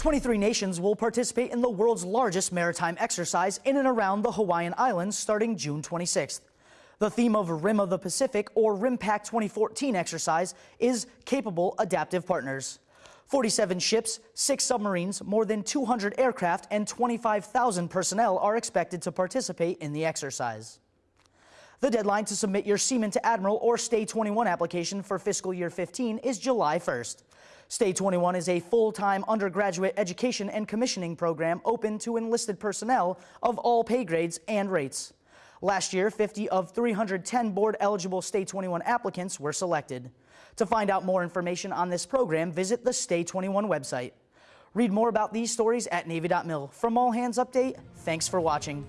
23 nations will participate in the world's largest maritime exercise in and around the Hawaiian Islands starting June 26th. The theme of Rim of the Pacific or RIMPAC 2014 exercise is Capable Adaptive Partners. 47 ships, 6 submarines, more than 200 aircraft, and 25,000 personnel are expected to participate in the exercise. The deadline to submit your Seaman to Admiral or STA 21 application for fiscal year 15 is July 1st. STA 21 is a full-time undergraduate education and commissioning program open to enlisted personnel of all pay grades and rates. Last year, 50 of 310 board-eligible STA 21 applicants were selected. To find out more information on this program, visit the STA 21 website. Read more about these stories at Navy.mil. From All Hands Update, thanks for watching.